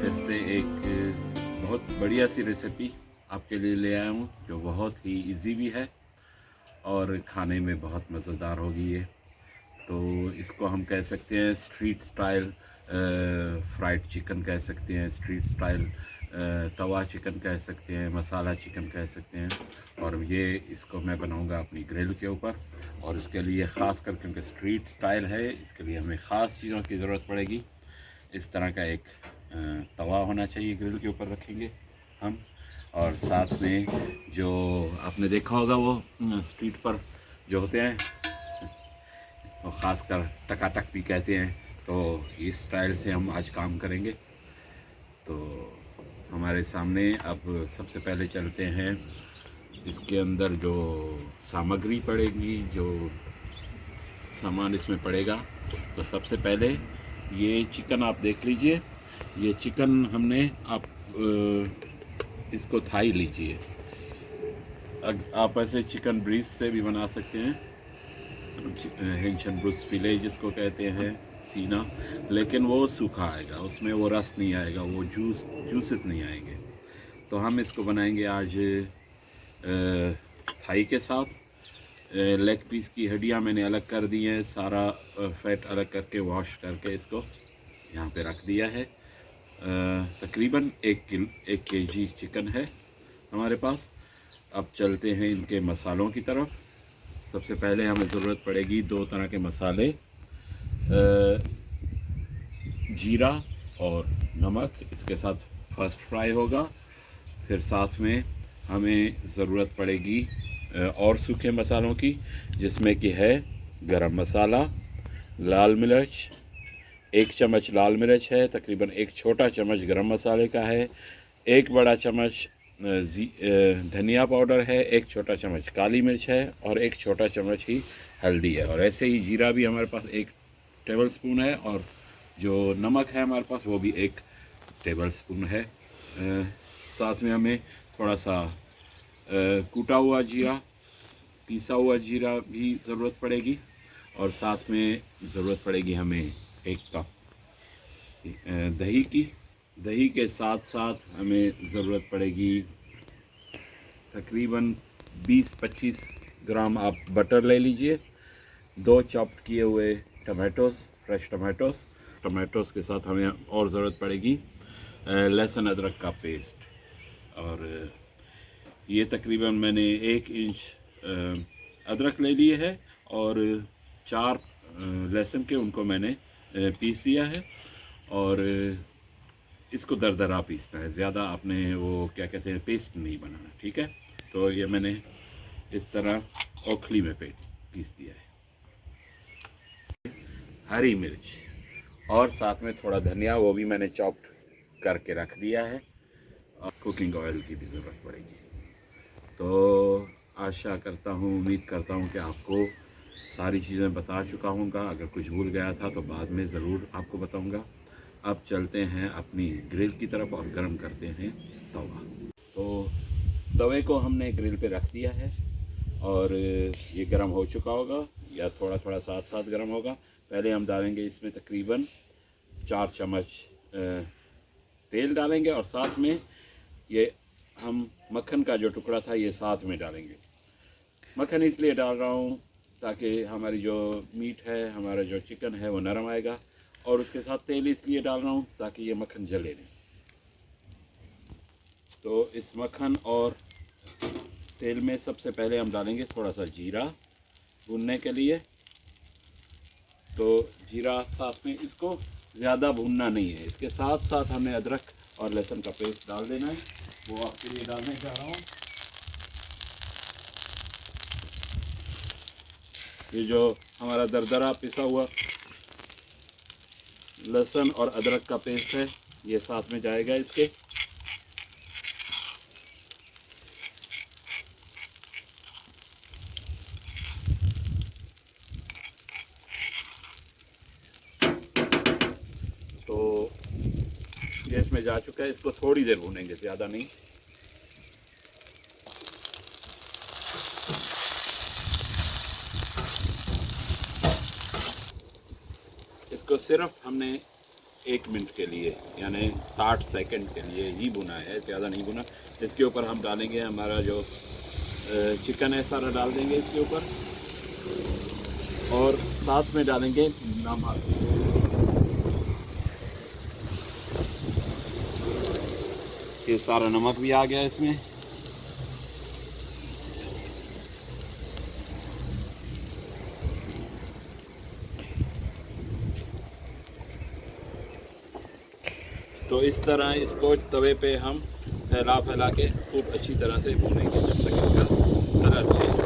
फिर से एक बहुत बढ़िया सी रेसिपी आपके लिए ले आया हूँ, जो बहुत ही इजी भी है और खाने में बहुत मज़ेदार होगी ये। तो इसको हम कह सकते हैं स्ट्रीट स्टाइल फ्राइड चिकन कह सकते हैं स्ट्रीट स्टाइल तवा चिकन कह सकते हैं, मसाला चिकन कह सकते हैं। और ये इसको मैं बनाऊँगा अपनी ग्रिल के ऊपर और इसके लिए ख़ास कर, क्योंकि स्ट्रीट स्टाइल है, इसके लिए हमें ख़ास चीज़ों की ज़रूरत पड़ेगी। इस तरह का एक तवा होना चाहिए ग्रिल के ऊपर रखेंगे हम। और साथ में जो आपने देखा होगा वो स्ट्रीट पर जो होते हैं, वो ख़ास कर टकाटक भी कहते हैं तो इस स्टाइल से हम आज काम करेंगे। तो हमारे सामने अब सबसे पहले चलते हैं। इसके अंदर जो सामग्री पड़ेगी, जो सामान इसमें पड़ेगा तो सबसे पहले ये चिकन आप देख लीजिए। ये चिकन हमने आप इसको थाई लीजिए। अग, आप ऐसे चिकन ब्रीज से भी बना सकते हैं। हेंशन ब्रूस फिले जिसको कहते हैं, सीना। लेकिन वो सूखा आएगा, उसमें वो रस नहीं आएगा, वो जूस, जूसेस नहीं आएँगे। तो हम इसको बनाएँगे आज थाई के साथ। लेग पीस की हड्डियाँ मैंने अलग कर दी हैं, सारा फैट अलग करके, वॉश करके इसको यहाँ पे रख दिया है। तकरीबन एक किल, एक के जी चिकन है हमारे पास। अब चलते हैं इनके मसालों की तरफ़। सबसे पहले हमें ज़रूरत पड़ेगी दो तरह के मसाले जीरा और नमक। इसके साथ फ़र्स्ट फ्राई होगा। फिर साथ में हमें ज़रूरत पड़ेगी और सूखे मसालों की, जिसमें कि है गरम मसाला, लाल मिर्च एक चम्मच लाल मिर्च है तकरीबन एक छोटा चम्मच गरम मसाले का है एक बड़ा चम्मच धनिया पाउडर है एक छोटा चम्मच काली मिर्च है और एक छोटा चम्मच ही हल्दी है। और ऐसे ही जीरा भी हमारे पास एक टेबल स्पून है और जो नमक है हमारे पास वो भी एक टेबल स्पून है। आ, साथ में हमें थोड़ा सा कूटा हुआ जीरा पीसा हुआ जीरा भी ज़रूरत पड़ेगी और साथ में ज़रूरत पड़ेगी हमें एक कप दही की, दही के साथ साथ हमें ज़रूरत पड़ेगी तकरीबन 20-25 ग्राम। आप बटर ले लीजिए, दो चॉप्ड किए हुए टमाटोस फ्रेश टमाटोस टमाटोस के साथ हमें और ज़रूरत पड़ेगी लहसुन अदरक का पेस्ट और ये तकरीबन मैंने एक इंच अदरक ले लिए है और चार लहसुन के उनको मैंने पीस दिया है और इसको दरदरा पीसना है। ज़्यादा आपने वो क्या कहते हैं, पेस्ट नहीं बनाना, ठीक है? तो ये मैंने इस तरह ओखली में पे पीस दिया है। हरी मिर्च और साथ में थोड़ा धनिया, वो भी मैंने चॉप्ड करके रख दिया है। और कुकिंग ऑयल की भी ज़रूरत पड़ेगी। तो आशा करता हूँ, उम्मीद करता हूँ कि आपको सारी चीज़ें बता चुका हूँगा। अगर कुछ भूल गया था तो बाद में ज़रूर आपको बताऊँगा। अब चलते हैं अपनी ग्रिल की तरफ़ और गर्म करते हैं तवा। तो तवे को हमने ग्रिल पे रख दिया है और ये गर्म हो चुका होगा या थोड़ा थोड़ा साथ साथ गर्म होगा। पहले हम डालेंगे इसमें तकरीबन चार चम्मच तेल डालेंगे और साथ में ये हम मक्खन का जो टुकड़ा था ये साथ में डालेंगे। मक्खन इसलिए डाल रहा हूँ ताकि हमारी जो मीट है, हमारा जो चिकन है, वो नरम आएगा और उसके साथ तेल इसलिए डाल रहा हूँ ताकि ये मक्खन जले नहीं। तो इस मक्खन और तेल में सबसे पहले हम डालेंगे थोड़ा सा जीरा भूनने के लिए। तो जीरा साथ में इसको ज़्यादा भूनना नहीं है। इसके साथ साथ हमें अदरक और लहसुन का पेस्ट डाल देना है। वो आपके लिए डालने जा रहा हूँ। ये जो हमारा दरदरा पिसा हुआ लहसुन और अदरक का पेस्ट है, ये साथ में जाएगा इसके। तो ये इसमें जा चुका है, इसको थोड़ी देर भूनेंगे, ज़्यादा नहीं। इसको सिर्फ़ हमने एक मिनट के लिए, यानी साठ सेकंड के लिए ही भुना है, ज़्यादा नहीं भुना। इसके ऊपर हम डालेंगे हमारा जो चिकन है, सारा डाल देंगे इसके ऊपर। और साथ में डालेंगे नमक। ये सारा नमक भी आ गया इसमें। तो इस तरह इसको तवे पे हम फैला फैला के खूब अच्छी तरह से भूनेंगे। जब तक इसका कलर चेंज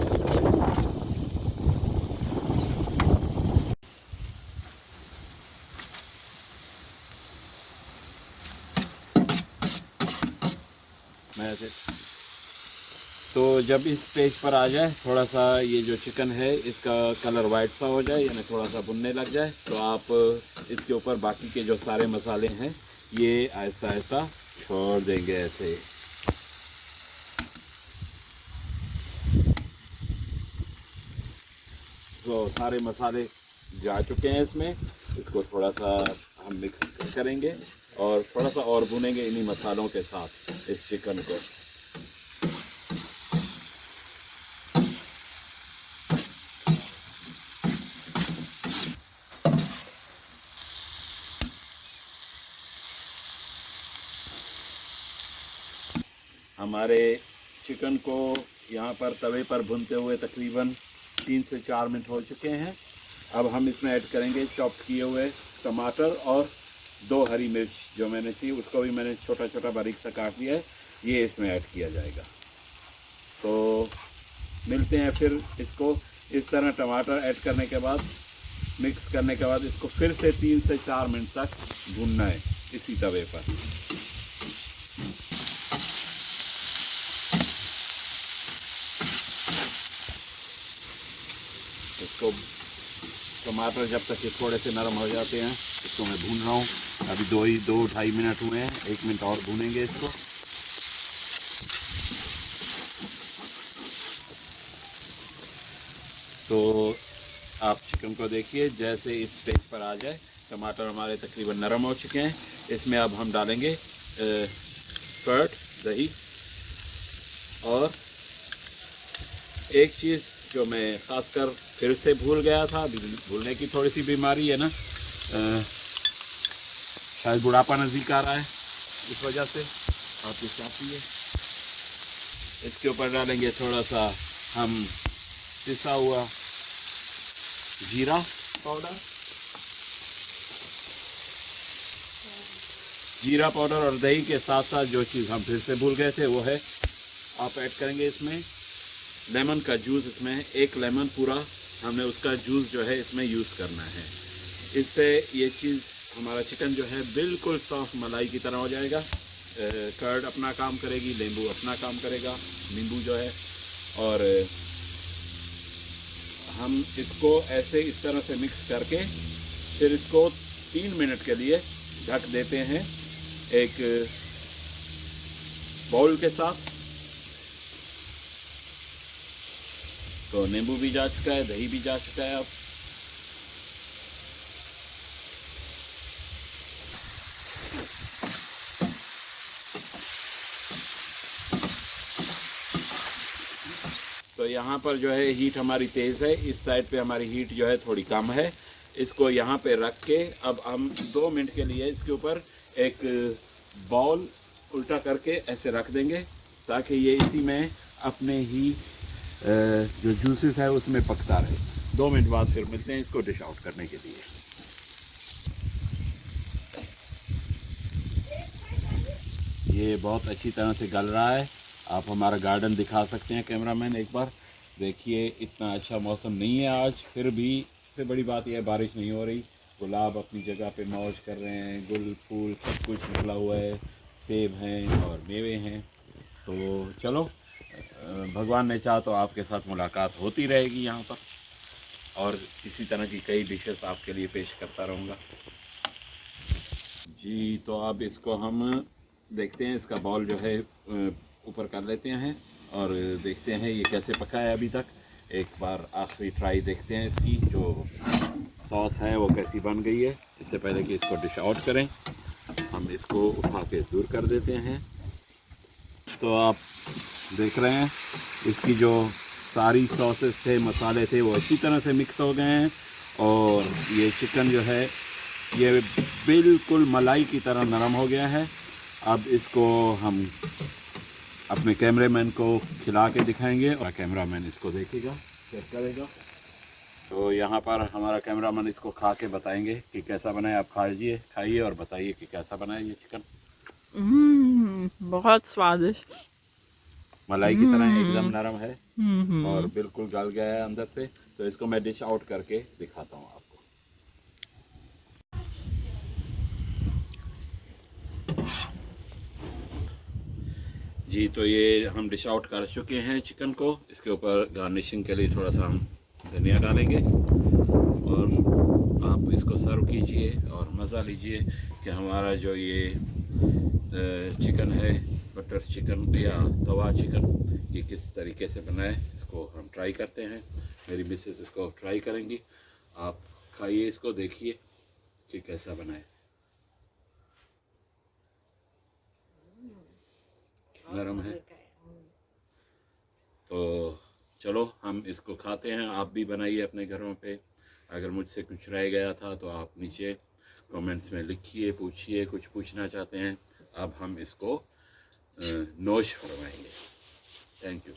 तो जब इस स्टेज पर आ जाए, थोड़ा सा ये जो चिकन है, इसका कलर वाइट सा हो जाए, यानी थोड़ा सा भुनने लग जाए तो आप इसके ऊपर बाकी के जो सारे मसाले हैं ये ऐसा ऐसा छोड़ देंगे ऐसे तो सारे मसाले जा चुके हैं इसमें। इसको थोड़ा सा हम मिक्स करेंगे और थोड़ा सा और भुनेंगे इन्हीं मसालों के साथ इस चिकन को। हमारे चिकन को यहाँ पर तवे पर भुनते हुए तकरीबन तीन से चार मिनट हो चुके हैं। अब हम इसमें ऐड करेंगे चॉप किए हुए टमाटर और दो हरी मिर्च जो मैंने थी, उसको भी मैंने छोटा छोटा बारीक सा काट लिया है। ये इसमें ऐड किया जाएगा। तो मिलते हैं फिर इसको। इस तरह टमाटर ऐड करने के बाद, मिक्स करने के बाद इसको फिर से तीन से चार मिनट तक भूनना है इसी तवे पर इसको टमाटर जब तक ये थोड़े से नरम हो जाते हैं, इसको मैं भून रहा हूँ। अभी दो ही, दो ढाई मिनट हुए हैं, एक मिनट और भूनेंगे इसको। तो आप चिकन को देखिए, जैसे इस स्टेज पर आ जाए, टमाटर हमारे तकरीबन नरम हो चुके हैं। इसमें अब हम डालेंगे कर्ट दही। और एक चीज़ जो मैं खासकर फिर से भूल गया था भूलने की थोड़ी सी बीमारी है ना? शायद बुढ़ापा नज़दीक आ रहा है इस वजह से। आप ये चाहती है इसके ऊपर डालेंगे थोड़ा सा हम पिसा हुआ जीरा पाउडर। जीरा पाउडर और दही के साथ साथ जो चीज़ हम फिर से भूल गए थे वो है। आप ऐड करेंगे इसमें। लेमन का जूस इसमें, एक लेमन पूरा हमने उसका जूस जो है इसमें यूज़ करना है। इससे ये चीज़, हमारा चिकन जो है बिल्कुल सॉफ्ट मलाई की तरह हो जाएगा। कर्ड अपना काम करेगी, नींबू अपना काम करेगा, नींबू जो है। और हम इसको ऐसे इस तरह से मिक्स करके फिर इसको तीन मिनट के लिए ढक देते हैं एक बाउल के साथ। तो नींबू भी जा चुका है, दही भी जा चुका है अब। तो यहाँ पर जो है हीट हमारी तेज़ है। इस साइड पे हमारी हीट जो है, थोड़ी कम है। इसको यहाँ पे रख के अब हम दो मिनट के लिए इसके ऊपर एक बॉल उल्टा करके ऐसे रख देंगे, ताकि ये इसी में अपने ही जो जूसेस है, उसमें पकता रहे। दो मिनट बाद फिर मिलते हैं इसको डिश आउट करने के लिए। ये बहुत अच्छी तरह से गल रहा है। आप हमारा गार्डन दिखा सकते हैं कैमरामैन एक बार। देखिए, इतना अच्छा मौसम नहीं है आज। फिर भी सबसे बड़ी बात यह है, बारिश नहीं हो रही। गुलाब अपनी जगह पे मौज कर रहे हैं। गुल, फूल, सब कुछ निकला हुआ है। सेब हैं और मेवे हैं। तो चलो भगवान ने चाहा तो आपके साथ मुलाकात होती रहेगी यहाँ पर। और इसी तरह की कई डिशेस आपके लिए पेश करता रहूँगा। जी तो अब इसको हम देखते हैं, इसका बॉल जो है ऊपर कर लेते हैं और देखते हैं ये कैसे पका है अभी तक। एक बार आखिरी ट्राई देखते हैं इसकी, जो सॉस है वो कैसी बन गई है। इससे पहले कि इसको डिश आउट करें, हम इसको उठा के दूर कर देते हैं। तो आप देख रहे हैं। इसकी जो सारी सॉसेस थे मसाले थे वो अच्छी तरह से मिक्स हो गए हैं। और ये चिकन जो है ये बिल्कुल मलाई की तरह नरम हो गया है। अब इसको हम अपने कैमरामैन को खिला के दिखाएँगे और कैमरामैन इसको देखेगा चेक करेगा। तो यहाँ पर हमारा कैमरामैन इसको खा के बताएँगे कि कैसा बनाए आप खाइए खाइए और बताइए कि कैसा बनाए ये चिकन हम्म, बहुत स्वादिष्ट। मलाई की तरह एकदम नरम है हम्म, और बिल्कुल गल गया है अंदर से। तो इसको मैं डिश आउट करके दिखाता हूँ आपको। जी तो ये हम डिश आउट कर चुके हैं चिकन को। इसके ऊपर गार्निशिंग के लिए थोड़ा सा हम धनिया डालेंगे। और आप इसको सर्व कीजिए और मज़ा लीजिए कि हमारा जो ये चिकन है बटर चिकन या तवा चिकन ये किस तरीके से बनाए, इसको हम ट्राई करते हैं। मेरी मिसेस इसको ट्राई करेंगी। आप खाइए इसको, देखिए कि कैसा बनाए। नरम है। तो चलो, हम इसको खाते हैं। आप भी बनाइए अपने घरों पे। अगर मुझसे कुछ रह गया था तो आप नीचे कमेंट्स में लिखिए, पूछिए, कुछ पूछना चाहते हैं। अब हम इसको नोश फरमाएँगे थैंक यू